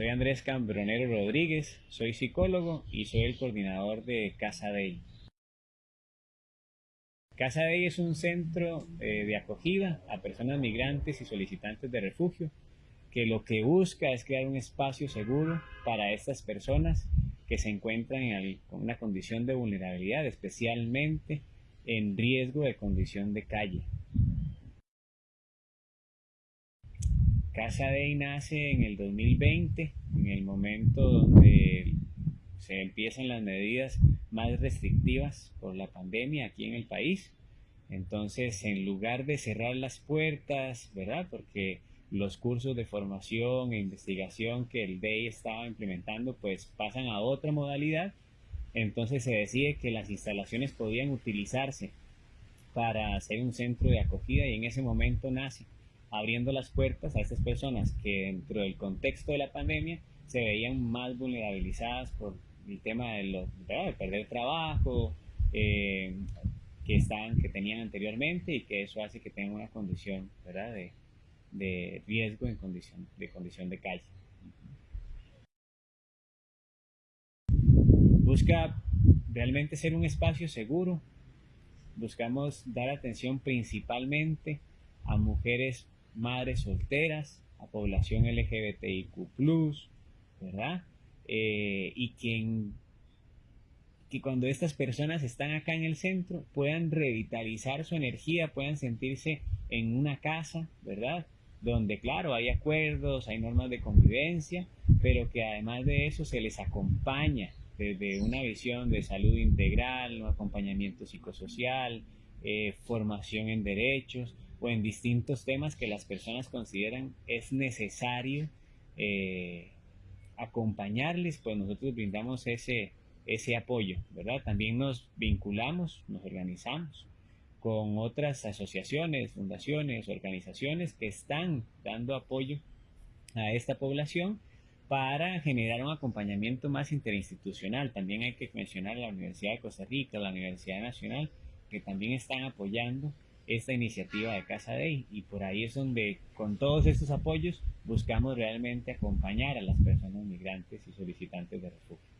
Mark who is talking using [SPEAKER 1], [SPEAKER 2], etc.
[SPEAKER 1] Andrés Cambronero Rodríguez, soy psicólogo y soy el coordinador de Casa Day. Casa Day es un centro eh, de acogida a personas migrantes y solicitantes de refugio que lo que busca es crear un espacio seguro para estas personas que se encuentran en una condición de vulnerabilidad, especialmente en riesgo de condición de calle. Casa Day nace en el 2020, en el momento donde se empiezan las medidas más restrictivas por la pandemia aquí en el país. Entonces, en lugar de cerrar las puertas, ¿verdad? Porque los cursos de formación e investigación que el DEI estaba implementando, pues pasan a otra modalidad. Entonces se decide que las instalaciones podían utilizarse para hacer un centro de acogida y en ese momento nace abriendo las puertas a estas personas que dentro del contexto de la pandemia se veían más vulnerabilizadas por el tema de, perder trabajo, eh, que, estaban, que tenían anteriormente y que eso hace que tengan una condición. De, de riesgo en condición de, condición de calle. Busca realmente ser un espacio seguro. Buscamos dar atención principalmente a mujeres madres solteras, a población LGBTIQ, ¿verdad? Eh, y que, que cuando estas personas están acá en el centro puedan revitalizar su energía, puedan sentirse en una casa, ¿verdad? Donde, claro, hay acuerdos, hay normas de convivencia, pero que además de eso se les acompaña desde una visión de salud integral, acompañamiento psicosocial, eh, formación en derechos, o en distintos temas que las personas consideran es necesario eh, acompañarles, pues nosotros brindamos ese, ese apoyo, ¿verdad? También nos vinculamos, nos organizamos con otras asociaciones, fundaciones, organizaciones que están dando apoyo a esta población para generar un acompañamiento más interinstitucional. También hay que mencionar la Universidad de Costa Rica, la Universidad Nacional, que también están apoyando esta iniciativa de Casa Day y por ahí es donde con todos estos apoyos buscamos realmente acompañar a las personas migrantes y solicitantes de refugio.